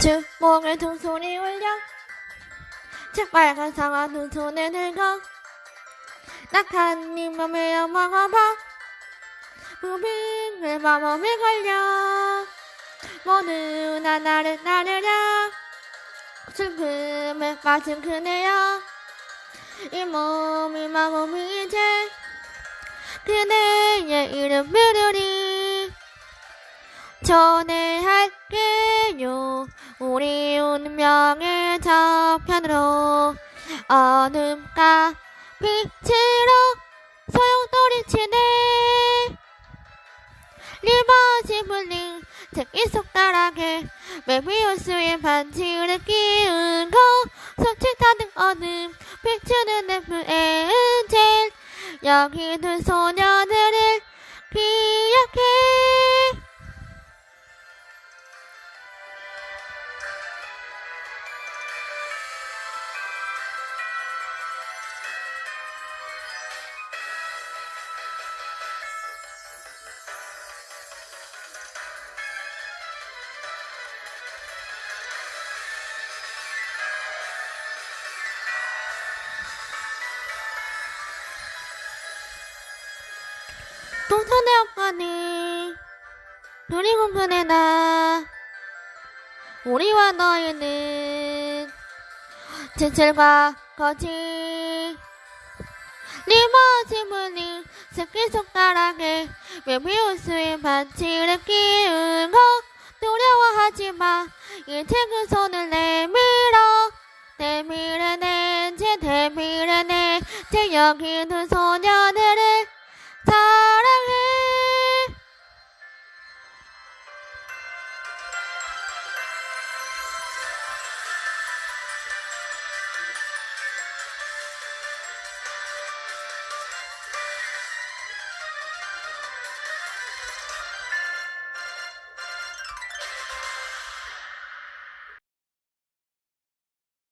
주먹을 두 손이 올려. 새빨간 상아 두 손에 들고 네 맘에 먹어봐 무빙을 마음에 걸려. 모두 나 나를 나르랴 슬픔에 빠진 그네여. 이 몸이 마음이 이제 그대의 이름 부르리. 전해할게요 우리 운명의 저편으로 어둠과 빛으로 소용돌이치네. 리버시 블링 특기 속달하게 메비우스의 반지를 끼우고 손짓하는 어둠 비추는 FN젤 여기 두 소녀들을 동선의 그리고 그네 나 우리와 너희는 진실과 거짓. 리버지블링 새끼 손가락에 메비우스의 반지를 끼우고 두려워하지 마. 이제 그 손을 내밀어. 내밀어내 제 여기 두 소녀들을